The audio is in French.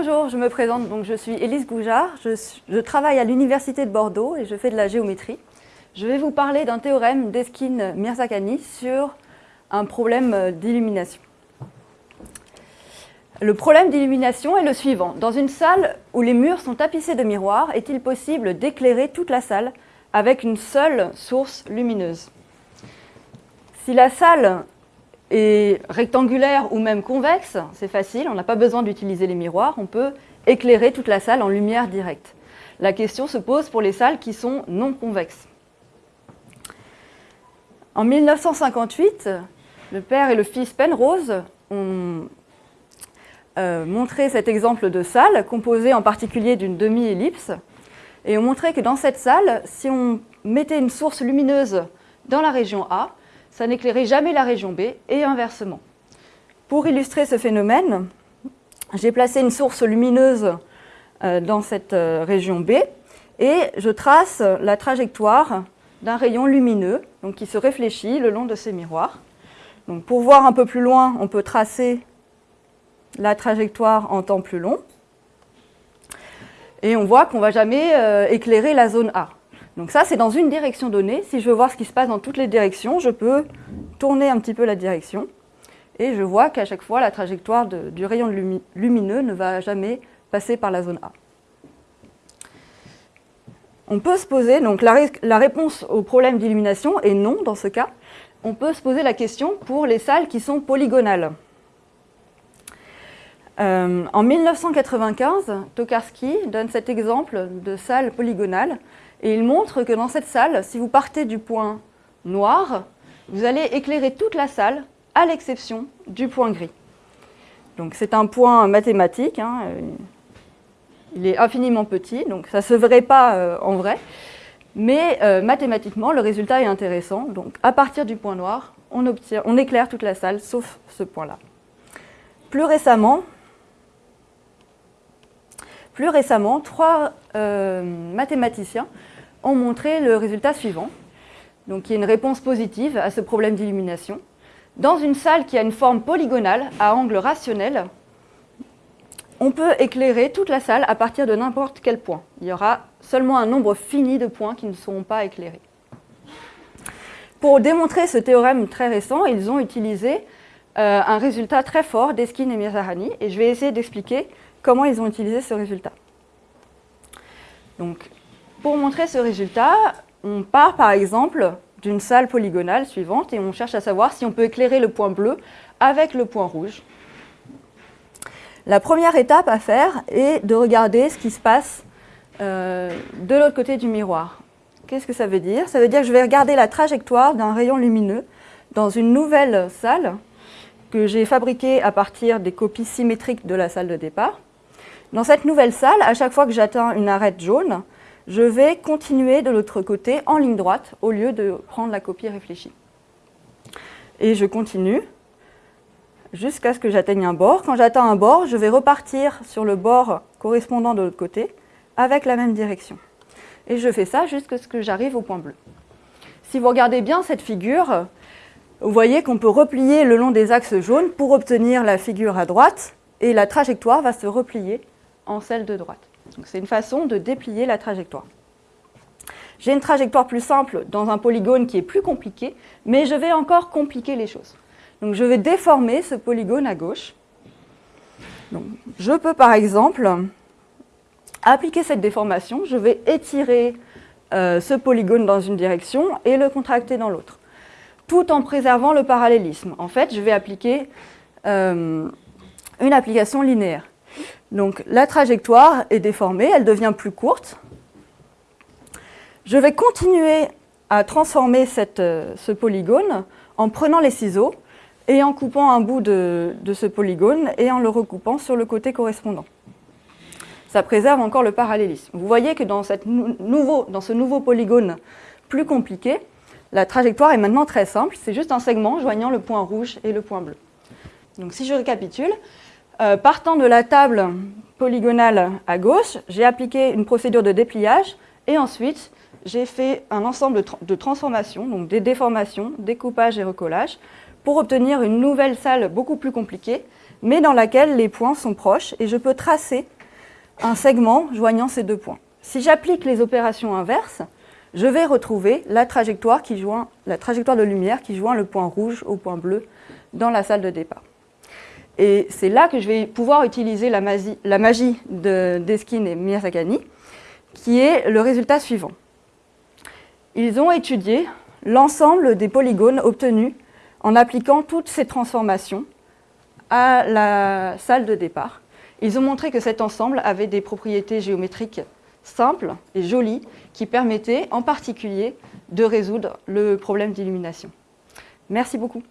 Bonjour, je me présente, donc je suis Élise Goujard, je, travaille à l'Université de Bordeaux et je fais de la géométrie. Je vais vous parler d'un théorème d'Eskin-Mirzakhani sur un problème d'illumination. Le problème d'illumination est le suivant. Dans une salle où les murs sont tapissés de miroirs, est-il possible d'éclairer toute la salle avec une seule source lumineuse? Si la salle est rectangulaire ou même convexe, c'est facile, on n'a pas besoin d'utiliser les miroirs, on peut éclairer toute la salle en lumière directe. La question se pose pour les salles qui sont non convexes. En 1958, le père et le fils Penrose ont euh, montré cet exemple de salle, composée en particulier d'une demi-ellipse, et ont montré que dans cette salle, si on mettait une source lumineuse dans la région A, ça n'éclairait jamais la région B et inversement. Pour illustrer ce phénomène, j'ai placé une source lumineuse euh, dans cette euh, région B et je trace la trajectoire d'un rayon lumineux qui se réfléchit le long de ces miroirs. Pour voir un peu plus loin, on peut tracer la trajectoire en temps plus long. Et on voit qu'on ne va jamais euh, éclairer la zone A. Donc ça, c'est dans une direction donnée. Si je veux voir ce qui se passe dans toutes les directions, je peux tourner un petit peu la direction. Et je vois qu'à chaque fois, la trajectoire du rayon lumineux ne va jamais passer par la zone A. On peut se poser, donc la, réponse au problème d'illumination est non dans ce cas. On peut se poser la question pour les salles qui sont polygonales. Euh, en 1995, Tokarski donne cet exemple de salle polygonale et il montre que dans cette salle, si vous partez du point noir, vous allez éclairer toute la salle, à l'exception du point gris. Donc c'est un point mathématique, hein, euh, il est infiniment petit, donc ça ne se verrait pas euh, en vrai, mais euh, mathématiquement, le résultat est intéressant. Donc à partir du point noir, on, éclaire toute la salle, sauf ce point-là. Plus récemment, plus récemment, trois mathématiciens ont montré le résultat suivant. Donc y a une réponse positive à ce problème d'illumination. Dans une salle qui a une forme polygonale à angle rationnel, on peut éclairer toute la salle à partir de n'importe quel point. Il y aura seulement un nombre fini de points qui ne seront pas éclairés. Pour démontrer ce théorème très récent, ils ont utilisé euh, un résultat très fort d'Eskin et Mirzahani, et je vais essayer d'expliquer comment ils ont utilisé ce résultat. Donc, pour montrer ce résultat, on part par exemple d'une salle polygonale suivante et on cherche à savoir si on peut éclairer le point bleu avec le point rouge. La première étape à faire est de regarder ce qui se passe euh, de l'autre côté du miroir. Qu'est-ce que ça veut dire? Ça veut dire que je vais regarder la trajectoire d'un rayon lumineux dans une nouvelle salle que j'ai fabriquée à partir des copies symétriques de la salle de départ. Dans cette nouvelle salle, à chaque fois que j'atteins une arête jaune, je vais continuer de l'autre côté en ligne droite au lieu de prendre la copie réfléchie. Et je continue jusqu'à ce que j'atteigne un bord. Quand j'atteins un bord, je vais repartir sur le bord correspondant de l'autre côté avec la même direction. Et je fais ça jusqu'à ce que j'arrive au point bleu. Si vous regardez bien cette figure, vous voyez qu'on peut replier le long des axes jaunes pour obtenir la figure à droite et la trajectoire va se replier celle de droite. C'est une façon de déplier la trajectoire. J'ai une trajectoire plus simple dans un polygone qui est plus compliqué, mais je vais encore compliquer les choses. Donc je vais déformer ce polygone à gauche. je peux par exemple appliquer cette déformation, je vais étirer euh, ce polygone dans une direction et le contracter dans l'autre, tout en préservant le parallélisme. En fait, je vais appliquer euh, une application linéaire. Donc la trajectoire est déformée, elle devient plus courte. Je vais continuer à transformer euh, ce polygone en prenant les ciseaux et en coupant un bout de, ce polygone et en le recoupant sur le côté correspondant. Ça préserve encore le parallélisme. Vous voyez que dans, dans ce nouveau polygone plus compliqué, la trajectoire est maintenant très simple, c'est juste un segment joignant le point rouge et le point bleu. Donc si je récapitule, euh, partant de la table polygonale à gauche, j'ai appliqué une procédure de dépliage et ensuite j'ai fait un ensemble de, transformations, donc des déformations, découpage et recollage, pour obtenir une nouvelle salle beaucoup plus compliquée mais dans laquelle les points sont proches et je peux tracer un segment joignant ces deux points. Si j'applique les opérations inverses, je vais retrouver la trajectoire, qui joint, la trajectoire de lumière qui joint le point rouge au point bleu dans la salle de départ. Et c'est là que je vais pouvoir utiliser la magie, la magie de Deskin et Miyazakani, qui est le résultat suivant. Ils ont étudié l'ensemble des polygones obtenus en appliquant toutes ces transformations à la salle de départ. Ils ont montré que cet ensemble avait des propriétés géométriques simples et jolies qui permettaient en particulier de résoudre le problème d'illumination. Merci beaucoup.